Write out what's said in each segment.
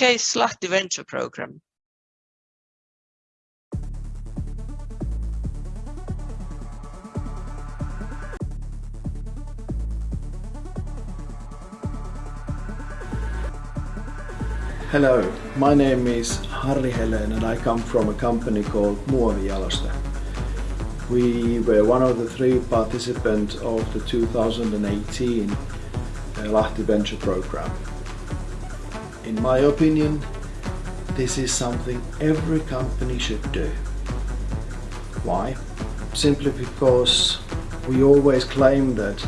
case Lahti Venture Program? Hello, my name is Harri Helen and I come from a company called Muovijaloste. We were one of the three participants of the 2018 uh, Lahti Venture Program. In my opinion, this is something every company should do. Why? Simply because we always claim that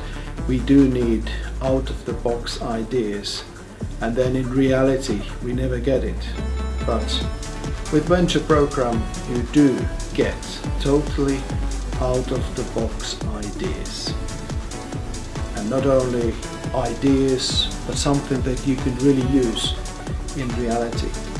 we do need out-of-the-box ideas and then in reality we never get it. But with Venture Program you do get totally out of the box ideas. And not only ideas but something that you can really use in reality.